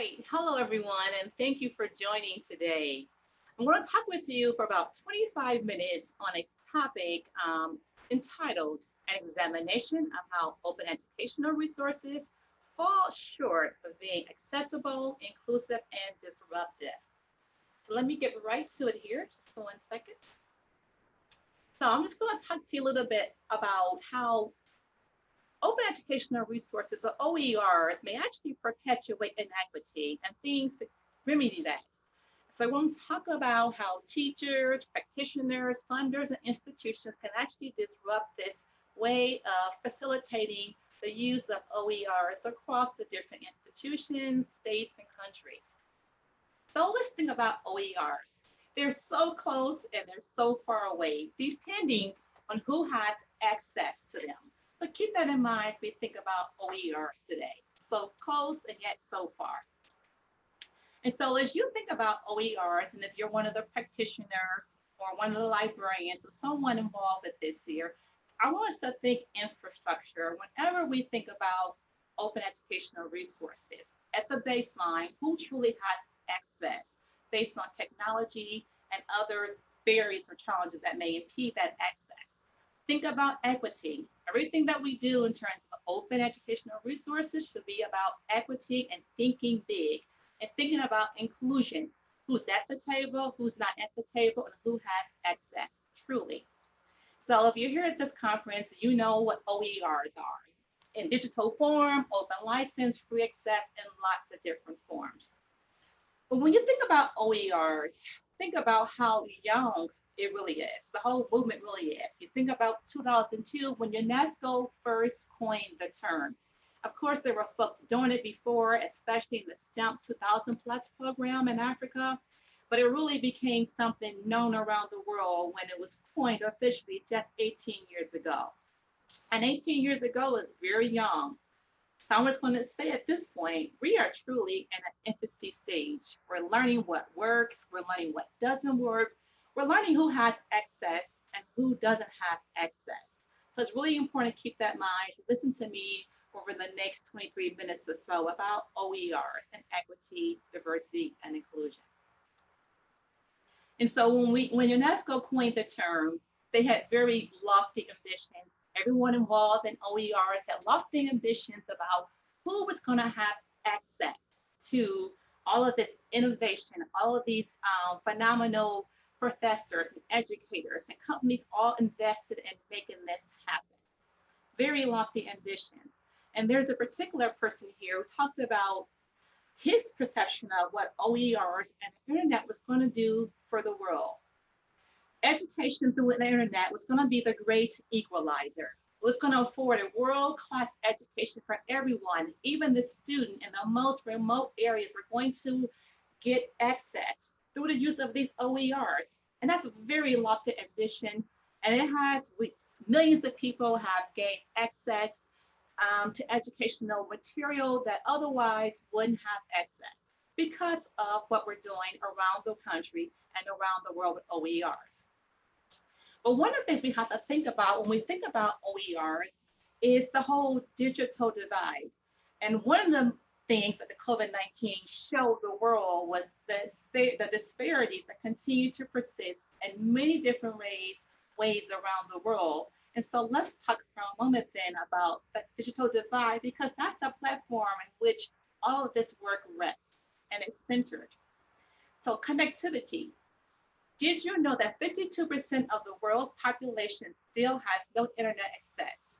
Great. Hello, everyone, and thank you for joining today. I'm going to talk with you for about 25 minutes on a topic um, entitled An Examination of How Open Educational Resources Fall Short of Being Accessible, Inclusive, and Disruptive. So let me get right to it here, just one second. So I'm just going to talk to you a little bit about how open educational resources or OERs may actually perpetuate inequity and things to remedy that. So I want to talk about how teachers, practitioners, funders, and institutions can actually disrupt this way of facilitating the use of OERs across the different institutions, states, and countries. So let's think about OERs. They're so close and they're so far away, depending on who has access to them. But keep that in mind as we think about OERs today. So close and yet so far. And so as you think about OERs, and if you're one of the practitioners or one of the librarians or someone involved with this year, I want us to think infrastructure whenever we think about open educational resources. At the baseline, who truly has access based on technology and other barriers or challenges that may impede that access. Think about equity. Everything that we do in terms of open educational resources should be about equity and thinking big and thinking about inclusion. Who's at the table, who's not at the table, and who has access, truly. So if you're here at this conference, you know what OERs are in digital form, open license, free access, and lots of different forms. But when you think about OERs, think about how young it really is. The whole movement really is. You think about 2002 when UNESCO first coined the term. Of course, there were folks doing it before, especially in the STEM 2000 plus program in Africa, but it really became something known around the world when it was coined officially just 18 years ago. And 18 years ago is very young. So I'm just going to say at this point, we are truly in an infancy stage. We're learning what works, we're learning what doesn't work, we're learning who has access and who doesn't have access. So it's really important to keep that in mind. Listen to me over the next 23 minutes or so about OERs and equity, diversity, and inclusion. And so when we when UNESCO coined the term, they had very lofty ambitions. Everyone involved in OERs had lofty ambitions about who was going to have access to all of this innovation, all of these um, phenomenal professors and educators and companies all invested in making this happen. Very lofty ambitions. And there's a particular person here who talked about his perception of what OERs and the internet was going to do for the world. Education through the internet was going to be the great equalizer. It was going to afford a world-class education for everyone, even the student in the most remote areas were going to get access through the use of these OERs. And that's a very lofty ambition. And it has, millions of people have gained access um, to educational material that otherwise wouldn't have access because of what we're doing around the country and around the world with OERs. But one of the things we have to think about when we think about OERs is the whole digital divide. And one of the things that the COVID-19 showed the world was the, the disparities that continue to persist in many different ways, ways around the world. And so let's talk for a moment then about the digital divide, because that's the platform in which all of this work rests and is centered. So connectivity. Did you know that 52% of the world's population still has no internet access?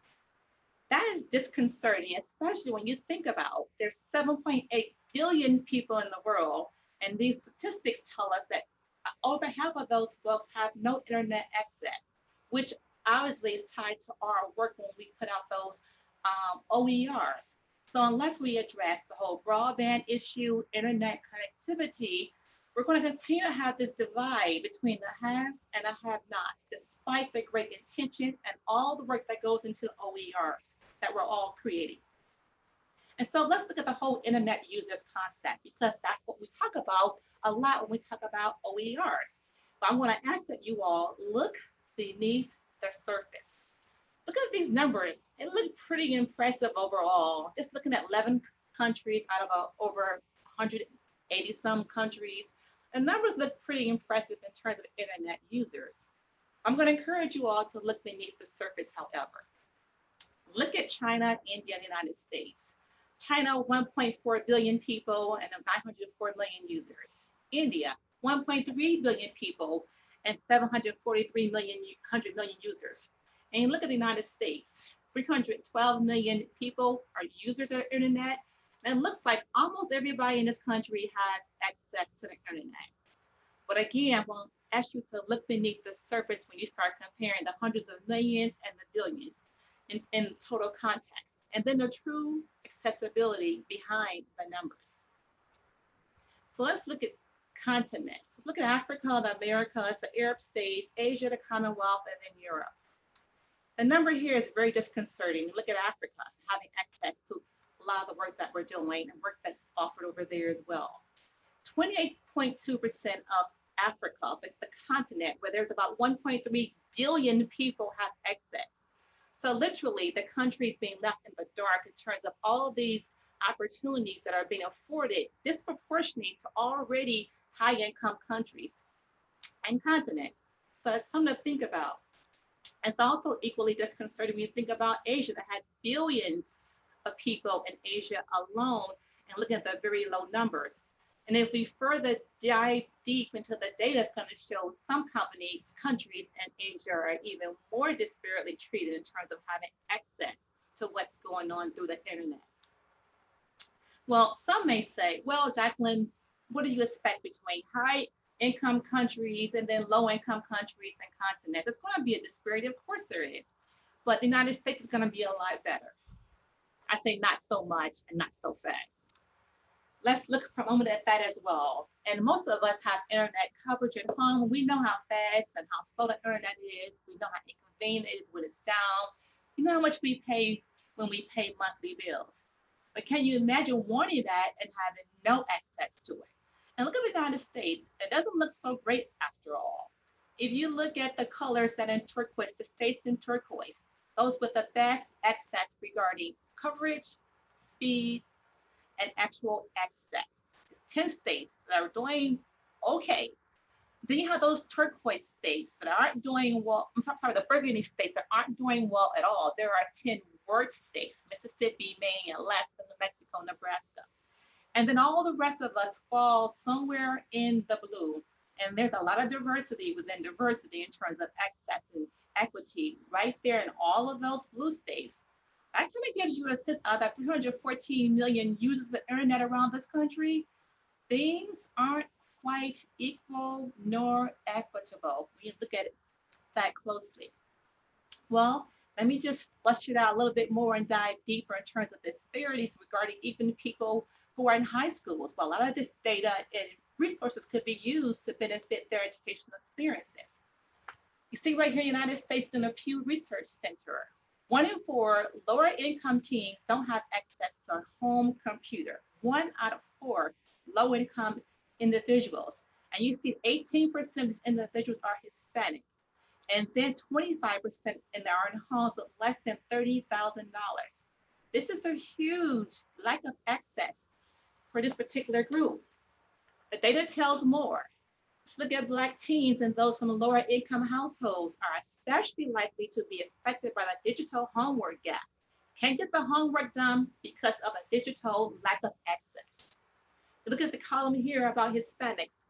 That is disconcerting, especially when you think about there's 7.8 billion people in the world. And these statistics tell us that over half of those folks have no internet access, which obviously is tied to our work when we put out those um, OERs. So unless we address the whole broadband issue, internet connectivity, we're going to continue to have this divide between the haves and the have-nots, despite the great intention and all the work that goes into OERs that we're all creating. And so let's look at the whole internet users concept, because that's what we talk about a lot when we talk about OERs. But I want to ask that you all look beneath the surface. Look at these numbers. It look pretty impressive overall. Just looking at 11 countries out of uh, a, over 180 some countries. The numbers look pretty impressive in terms of internet users. I'm going to encourage you all to look beneath the surface, however. Look at China, India, and the United States. China, 1.4 billion people and 904 million users. India, 1.3 billion people and 743 million, 100 million users. And you look at the United States, 312 million people are users of the internet. And it looks like almost everybody in this country has access to the internet. But again, I won't ask you to look beneath the surface when you start comparing the hundreds of millions and the billions in, in total context. And then the true accessibility behind the numbers. So let's look at continents. Let's look at Africa, the Americas, the Arab states, Asia, the Commonwealth, and then Europe. The number here is very disconcerting. Look at Africa having access to a lot of the work that we're doing and work that's offered over there as well. 28.2% of Africa, the, the continent, where there's about 1.3 billion people have access. So literally the country is being left in the dark in terms of all these opportunities that are being afforded disproportionately to already high income countries and continents. So it's something to think about. It's also equally disconcerting when you think about Asia that has billions of people in Asia alone and looking at the very low numbers. And if we further dive deep into the data, it's going to show some companies, countries, and Asia are even more disparately treated in terms of having access to what's going on through the internet. Well, some may say, well, Jacqueline, what do you expect between high income countries and then low income countries and continents? It's going to be a disparity. Of course there is. But the United States is going to be a lot better. I say not so much and not so fast let's look for a moment at that as well. And most of us have internet coverage at home. We know how fast and how slow the internet is. We know how inconvenient it is when it's down. You know how much we pay when we pay monthly bills. But can you imagine wanting that and having no access to it? And look at the United States. It doesn't look so great after all. If you look at the colors that in turquoise, the states in turquoise, those with the best access regarding coverage, speed, and actual access. 10 states that are doing okay. Then you have those turquoise states that aren't doing well. I'm sorry, the burgundy states that aren't doing well at all. There are 10 worst states, Mississippi, Maine, Alaska, New Mexico, Nebraska. And then all the rest of us fall somewhere in the blue. And there's a lot of diversity within diversity in terms of access and equity right there in all of those blue states that kind of gives you a sense of that 314 million users of the internet around this country. Things aren't quite equal nor equitable when you look at it that closely. Well, let me just flush it out a little bit more and dive deeper in terms of disparities regarding even people who are in high schools. Well, a lot of this data and resources could be used to benefit their educational experiences. You see right here, United States in a Pew Research Center, one in four lower income teens don't have access to a home computer. One out of four low income individuals. And you see 18% of these individuals are Hispanic. And then 25% in their own homes with less than $30,000. This is a huge lack of access for this particular group. The data tells more. Let's look at Black teens and those from lower income households are especially likely to be affected by the digital homework gap. Can't get the homework done because of a digital lack of access. Look at the column here about Hispanics,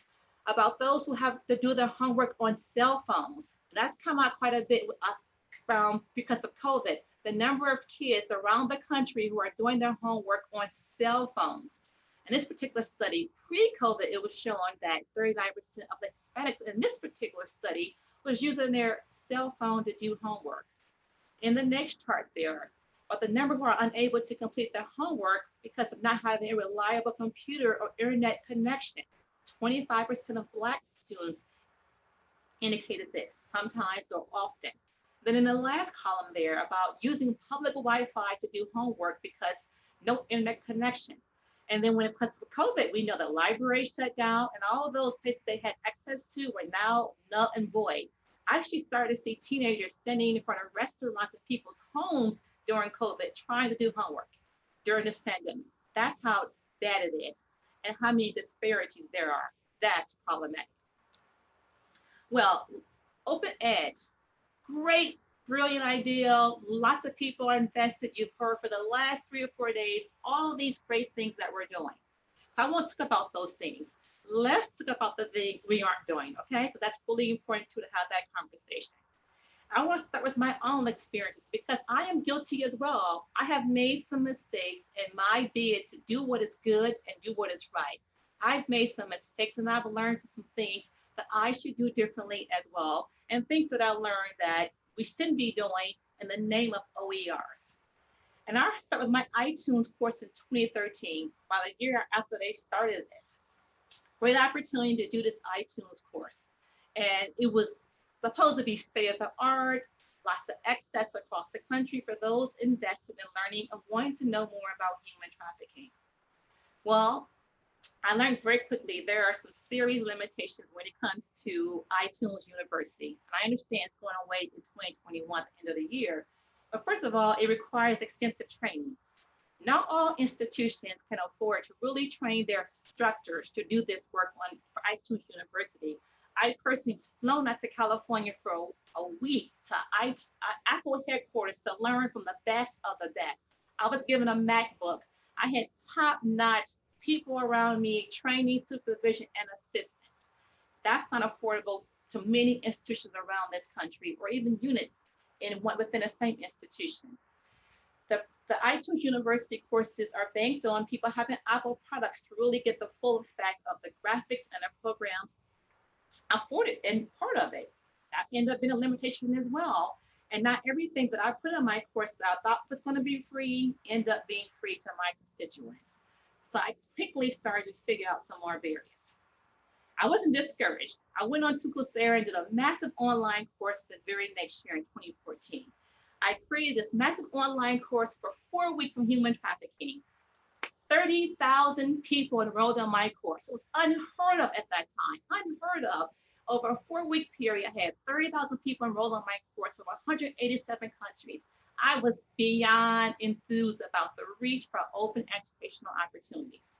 about those who have to do their homework on cell phones. That's come out quite a bit um, because of COVID. The number of kids around the country who are doing their homework on cell phones. In this particular study, pre-COVID, it was shown that 39% of the Hispanics in this particular study was using their cell phone to do homework. In the next chart there, but the number who are unable to complete their homework because of not having a reliable computer or internet connection. 25% of Black students indicated this, sometimes or often. Then in the last column there about using public Wi-Fi to do homework because no internet connection. And then when it comes to COVID, we know that libraries shut down and all of those places they had access to were now null and void. I actually started to see teenagers standing in front of restaurants and people's homes during COVID trying to do homework during this pandemic. That's how bad it is. and how many disparities there are. That's problematic. Well, open ed, great, brilliant idea. Lots of people are invested. You've heard for the last three or four days, all these great things that we're doing. So I won't talk about those things. Let's talk about the things we aren't doing, okay? Because that's really important too to have that conversation. I want to start with my own experiences because I am guilty as well. I have made some mistakes in my bid to do what is good and do what is right. I've made some mistakes and I've learned some things that I should do differently as well, and things that I learned that we shouldn't be doing in the name of OERs. And I started with my iTunes course in 2013, about a year after they started this. Great opportunity to do this iTunes course. And it was supposed to be state of the art, lots of access across the country for those invested in learning and wanting to know more about human trafficking. Well, I learned very quickly there are some serious limitations when it comes to iTunes University. And I understand it's going away in 2021 at the end of the year. But first of all, it requires extensive training. Not all institutions can afford to really train their instructors to do this work on for iTunes University. I personally flown out to California for a, a week to I, Apple headquarters to learn from the best of the best. I was given a MacBook. I had top-notch people around me, training, supervision, and assistance. That's not affordable to many institutions around this country or even units in one within the same institution. The, the iTunes University courses are banked on people having Apple products to really get the full effect of the graphics and the programs afforded and part of it. That ended up being a limitation as well. And not everything that I put in my course that I thought was going to be free end up being free to my constituents. So I quickly started to figure out some more barriers. I wasn't discouraged. I went on to Coursera and did a massive online course the very next year in 2014. I created this massive online course for four weeks on human trafficking. 30,000 people enrolled on my course. It was unheard of at that time, unheard of. Over a four week period, I had 30,000 people enrolled on my course over 187 countries. I was beyond enthused about the reach for open educational opportunities.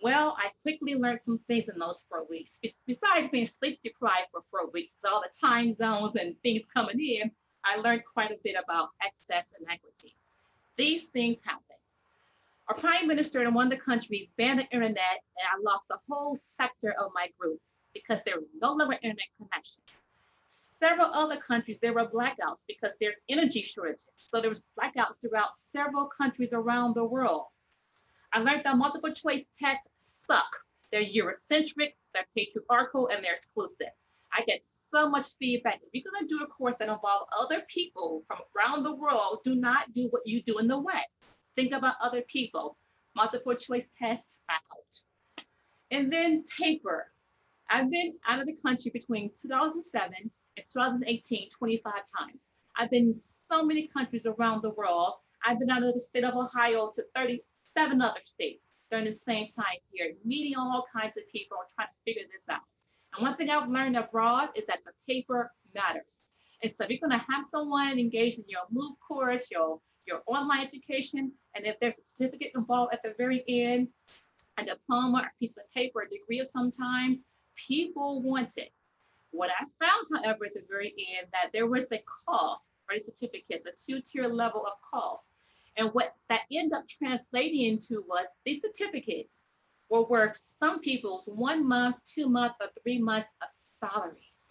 Well, I quickly learned some things in those four weeks. Besides being sleep deprived for four weeks, with all the time zones and things coming in, I learned quite a bit about access and equity. These things happen. Our prime minister in one of the countries banned the internet and I lost a whole sector of my group because there was no longer internet connection several other countries, there were blackouts because there's energy shortages. So there was blackouts throughout several countries around the world. I learned that multiple choice tests suck. They're Eurocentric, they're patriarchal, and they're exclusive. I get so much feedback. If you're gonna do a course that involves other people from around the world, do not do what you do in the West. Think about other people. Multiple choice tests out. And then paper. I've been out of the country between 2007 in 2018 25 times. I've been in so many countries around the world. I've been out of the state of Ohio to 37 other states during the same time period, meeting all kinds of people and trying to figure this out. And one thing I've learned abroad is that the paper matters. And so if you're gonna have someone engaged in your MOOC course, your, your online education, and if there's a certificate involved at the very end, a diploma, a piece of paper, a degree of sometimes, people want it. What I found, however, at the very end, that there was a cost for the certificates, a two-tier level of cost. And what that ended up translating into was these certificates were worth some people's one month, two month, or three months of salaries.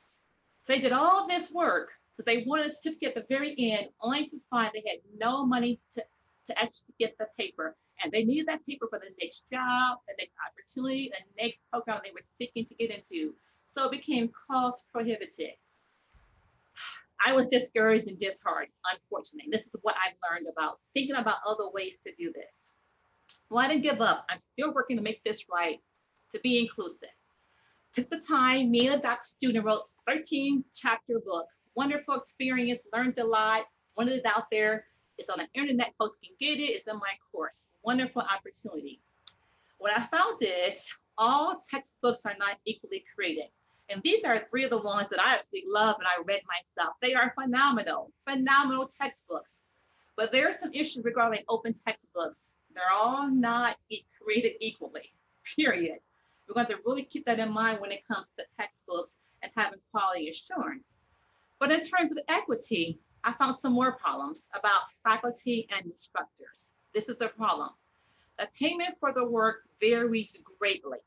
So they did all this work because they wanted a certificate at the very end, only to find they had no money to, to actually get the paper. And they needed that paper for the next job, the next opportunity, the next program they were seeking to get into so it became cost prohibitive. I was discouraged and disheartened, unfortunately. This is what I've learned about thinking about other ways to do this. Well, I didn't give up. I'm still working to make this right, to be inclusive. Took the time, me and a doc student wrote 13 chapter book. Wonderful experience, learned a lot, wanted it out there. It's on the internet, folks can get it, it's in my course. Wonderful opportunity. What I found is all textbooks are not equally created. And these are three of the ones that I absolutely love and I read myself. They are phenomenal, phenomenal textbooks. But there are some issues regarding open textbooks. They're all not created equally, period. We're going to really keep that in mind when it comes to textbooks and having quality assurance. But in terms of equity, I found some more problems about faculty and instructors. This is a problem. The payment for the work varies greatly.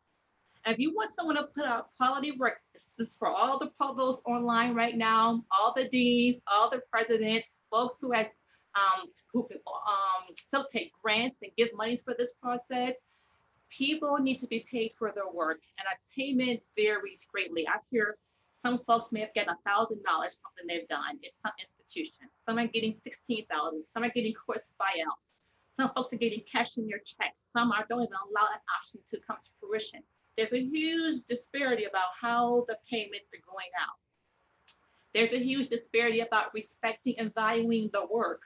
If you want someone to put out quality work, this is for all the provosts online right now, all the deans, all the presidents, folks who have um, who can um, take grants and give monies for this process. People need to be paid for their work, and a payment varies greatly. I hear some folks may have gotten a thousand dollars from something they've done. It's some institutions. Some are getting sixteen thousand. Some are getting course buyouts. Some folks are getting cash in their checks. Some are don't even allow that option to come to fruition. There's a huge disparity about how the payments are going out. There's a huge disparity about respecting and valuing the work.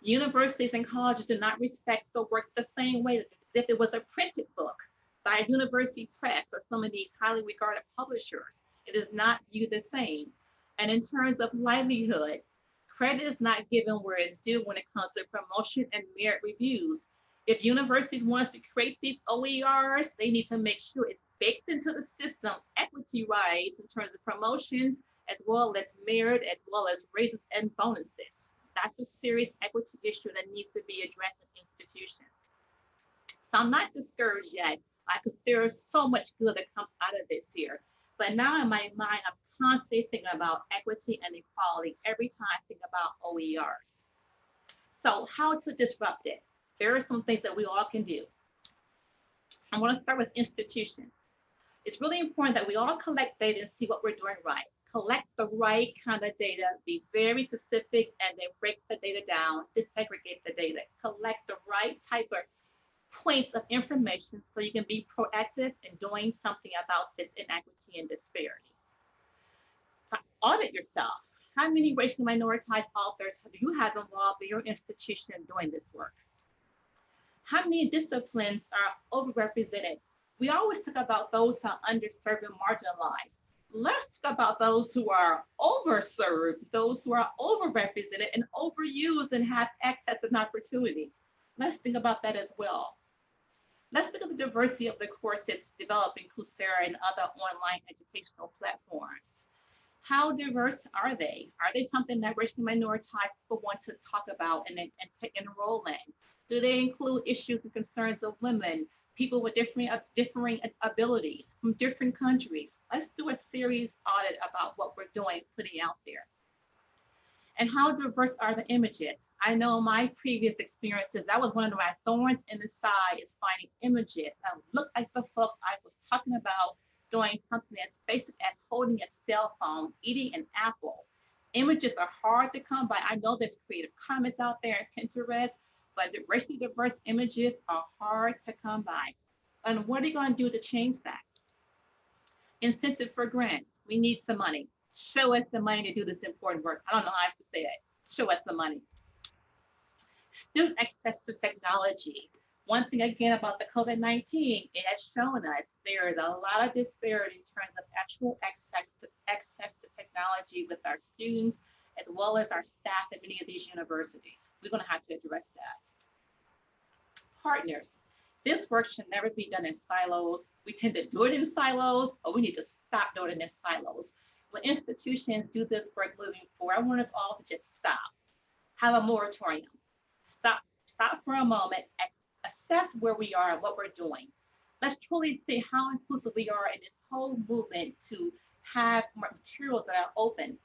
Universities and colleges do not respect the work the same way as if it was a printed book by a university press or some of these highly regarded publishers. It is not viewed the same. And in terms of livelihood, credit is not given where it's due when it comes to promotion and merit reviews. If universities want to create these OERs, they need to make sure it's baked into the system equity-wise in terms of promotions, as well as merit, as well as raises and bonuses. That's a serious equity issue that needs to be addressed in institutions. So I'm not discouraged yet because there is so much good that comes out of this here. But now in my mind, I'm constantly thinking about equity and equality every time I think about OERs. So how to disrupt it? There are some things that we all can do. I want to start with institutions. It's really important that we all collect data and see what we're doing right. Collect the right kind of data, be very specific, and then break the data down, disaggregate the data, collect the right type of points of information so you can be proactive in doing something about this inequity and disparity. Audit yourself. How many racially minoritized authors have you had involved in your institution doing this work? How many disciplines are overrepresented? We always talk about those who are underserved and marginalized. Let's talk about those who are overserved, those who are overrepresented and overused and have access and opportunities. Let's think about that as well. Let's look at the diversity of the courses developed in Coursera and other online educational platforms. How diverse are they? Are they something that racially minoritized people want to talk about and, and take enroll in? Do they include issues and concerns of women, people with different, uh, differing abilities from different countries? Let's do a serious audit about what we're doing, putting out there. And how diverse are the images? I know my previous experiences, that was one of my thorns in the side is finding images that look like the folks I was talking about doing something as basic as holding a cell phone, eating an apple. Images are hard to come by. I know there's creative Commons out there in Pinterest, but the racially diverse images are hard to come by. And what are you going to do to change that? Incentive for grants. We need some money. Show us the money to do this important work. I don't know how else to say it. Show us the money student access to technology. One thing again about the COVID-19, it has shown us there is a lot of disparity in terms of actual access to, access to technology with our students, as well as our staff at many of these universities. We're gonna have to address that. Partners. This work should never be done in silos. We tend to do it in silos, but we need to stop doing it in silos. When institutions do this work moving forward, I want us all to just stop, have a moratorium, stop, stop for a moment, assess where we are and what we're doing. Let's truly see how inclusive we are in this whole movement to have materials that are open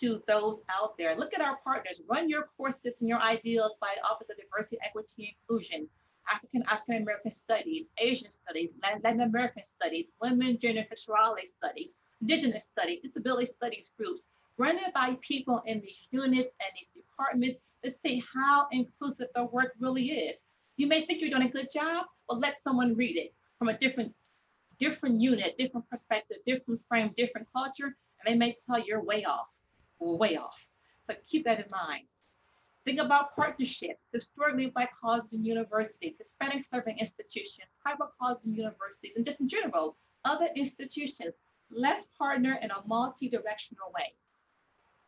to those out there. Look at our partners. Run your courses and your ideals by the Office of Diversity, Equity, and Inclusion, African African American Studies, Asian Studies, Latin American Studies, Women, Gender, Sexuality Studies, Indigenous Studies, Disability Studies groups. Run it by people in these units and these departments to see how inclusive the work really is. You may think you're doing a good job, but let someone read it from a different, different unit, different perspective, different frame, different culture, and they may tell you're way off, way off. So keep that in mind. Think about partnerships, historically black colleges and universities, Hispanic serving institutions, tribal colleges and universities, and just in general, other institutions. Let's partner in a multi-directional way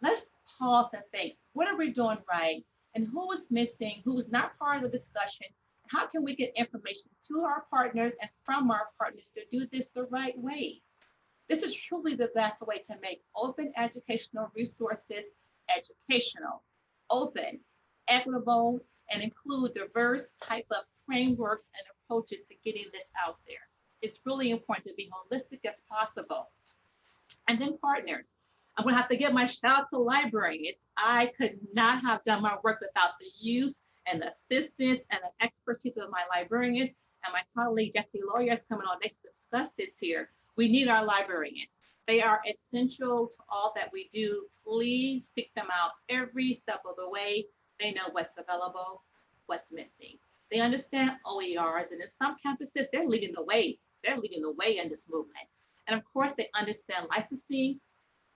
let's pause and think, what are we doing right? And who is missing, who is not part of the discussion? How can we get information to our partners and from our partners to do this the right way? This is truly the best way to make open educational resources educational, open, equitable, and include diverse type of frameworks and approaches to getting this out there. It's really important to be holistic as possible. And then partners. I'm gonna have to give my shout out to librarians. I could not have done my work without the use and assistance and the expertise of my librarians and my colleague Jesse Lawyer is coming on next to discuss this here. We need our librarians. They are essential to all that we do. Please seek them out every step of the way. They know what's available, what's missing. They understand OERs, and in some campuses, they're leading the way. They're leading the way in this movement. And of course, they understand licensing,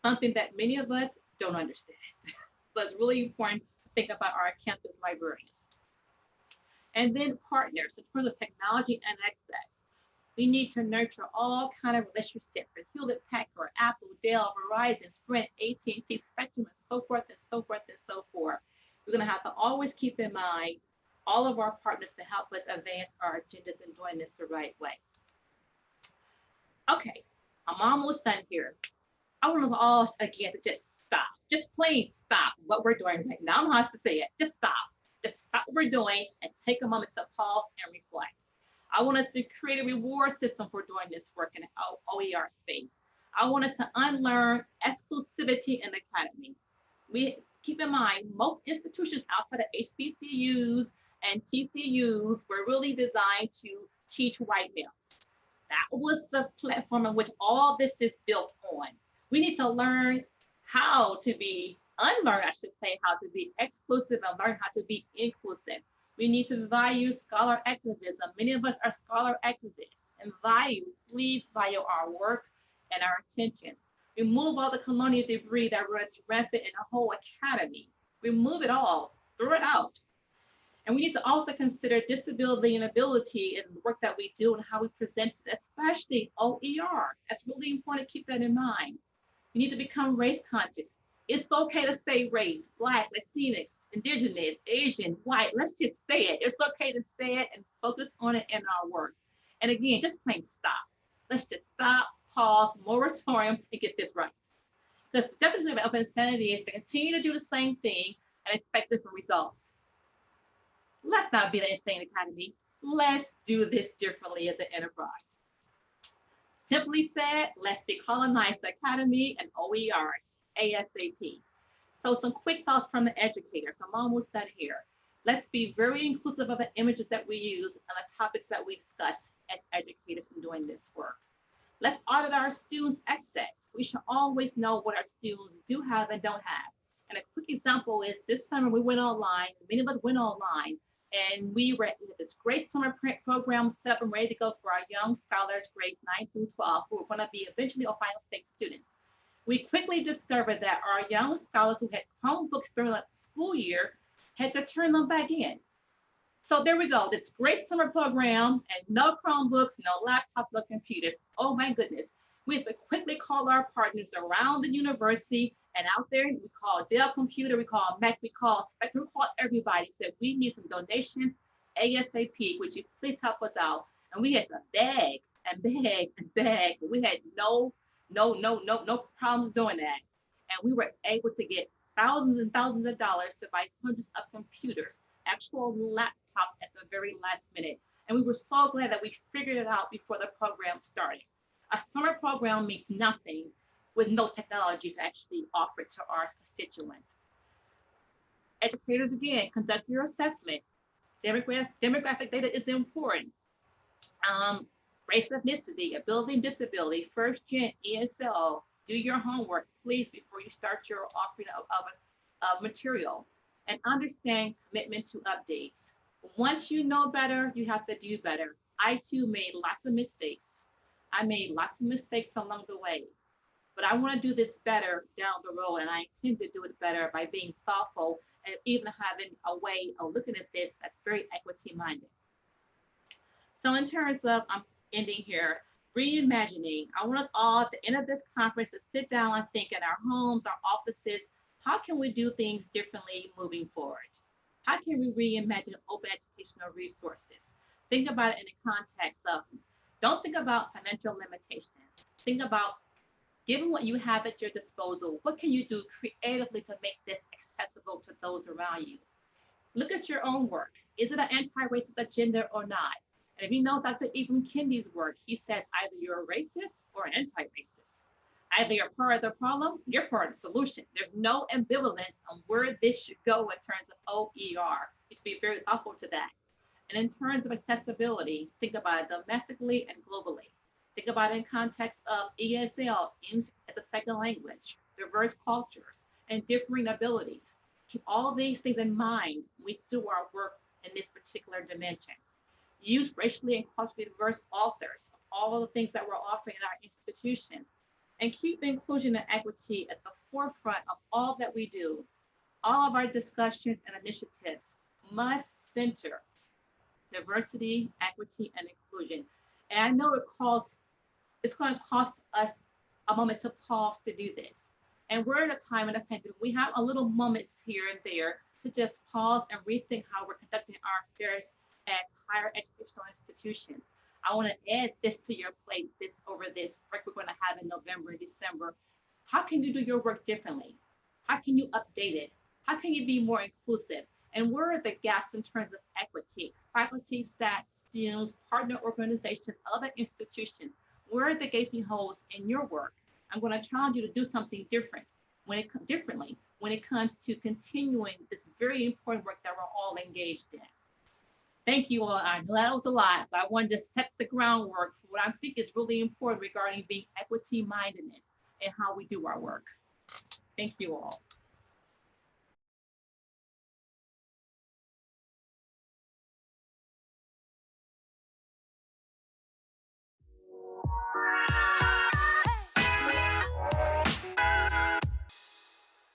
something that many of us don't understand. so it's really important to think about our campus librarians. And then partners in terms of technology and access. We need to nurture all kind of relationships with Hewlett Packard, Apple, Dell, Verizon, Sprint, AT&T, Spectrum, and so forth and so forth and so forth. We're going to have to always keep in mind all of our partners to help us advance our agendas and doing this the right way. Okay, I'm almost done here. I want us all again to just stop, just plain stop what we're doing right now. I don't know how to say it. Just stop. Just stop what we're doing and take a moment to pause and reflect. I want us to create a reward system for doing this work in the OER space. I want us to unlearn exclusivity in the academy. We keep in mind, most institutions outside of HBCUs and TCUs were really designed to teach white males. That was the platform on which all this is built on. We need to learn how to be, unlearn, I should say, how to be exclusive and learn how to be inclusive. We need to value scholar activism. Many of us are scholar activists and value, please value our work and our intentions. Remove all the colonial debris that runs rampant in the whole academy. Remove it all, throw it out. And we need to also consider disability and ability in the work that we do and how we present it, especially OER. That's really important to keep that in mind. We need to become race conscious. It's okay to say race, Black, Latinx, Indigenous, Asian, white. Let's just say it. It's okay to say it and focus on it in our work. And again, just plain stop. Let's just stop, pause, moratorium, and get this right. The definition of open insanity is to continue to do the same thing and expect different results. Let's not be the insane academy. Let's do this differently as an enterprise. Simply said, let's decolonize the academy and OERs ASAP. So some quick thoughts from the educators. I'm almost done here. Let's be very inclusive of the images that we use and the topics that we discuss as educators in doing this work. Let's audit our students' access. We should always know what our students do have and don't have. And a quick example is this summer we went online, many of us went online, and we were this great summer program set up and ready to go for our young scholars grades 9 through 12 who are going to be eventually Ohio State students we quickly discovered that our young scholars who had Chromebooks during the school year had to turn them back in. So there we go, this great summer program and no Chromebooks, no laptops, no computers. Oh my goodness. We have to quickly call our partners around the university and out there, we call Dell Computer, we call Mac, we call Spectrum, we call everybody, said we need some donations ASAP, would you please help us out? And we had to beg and beg and beg. We had no no, no, no, no problems doing that. And we were able to get thousands and thousands of dollars to buy hundreds of computers, actual laptops at the very last minute. And we were so glad that we figured it out before the program started. A summer program means nothing with no technology to actually offer to our constituents. Educators, again, conduct your assessments. Demographic, demographic data is important. Um, race ethnicity, ability disability, first gen ESL, do your homework, please, before you start your offering of, of, of material and understand commitment to updates. Once you know better, you have to do better. I too made lots of mistakes. I made lots of mistakes along the way, but I want to do this better down the road, and I intend to do it better by being thoughtful and even having a way of looking at this that's very equity minded. So in terms of, I'm ending here, reimagining. I want us all at the end of this conference to sit down and think in our homes, our offices, how can we do things differently moving forward? How can we reimagine open educational resources? Think about it in the context of, don't think about financial limitations. Think about, given what you have at your disposal, what can you do creatively to make this accessible to those around you? Look at your own work. Is it an anti-racist agenda or not? And if you know Dr. Ibram Kendi's work, he says either you're a racist or an anti-racist. Either you're part of the problem, you're part of the solution. There's no ambivalence on where this should go in terms of OER. You to be very thoughtful to that. And in terms of accessibility, think about it domestically and globally. Think about it in context of ESL, as a second language, diverse cultures, and differing abilities. Keep all these things in mind when we do our work in this particular dimension. Use racially and culturally diverse authors of all the things that we're offering in our institutions and keep inclusion and equity at the forefront of all that we do. All of our discussions and initiatives must center diversity, equity, and inclusion. And I know it calls, it's going to cost us a moment to pause to do this. And we're at a time in a pandemic, we have a little moments here and there to just pause and rethink how we're conducting our affairs as higher educational institutions. I want to add this to your plate, this over this break we're going to have in November and December. How can you do your work differently? How can you update it? How can you be more inclusive? And where are the gaps in terms of equity? Faculty, staff, students, partner organizations, other institutions. Where are the gaping holes in your work? I'm going to challenge you to do something different when it differently when it comes to continuing this very important work that we're all engaged in. Thank you all. I know that was a lot, but I wanted to set the groundwork for what I think is really important regarding being equity mindedness and how we do our work. Thank you all.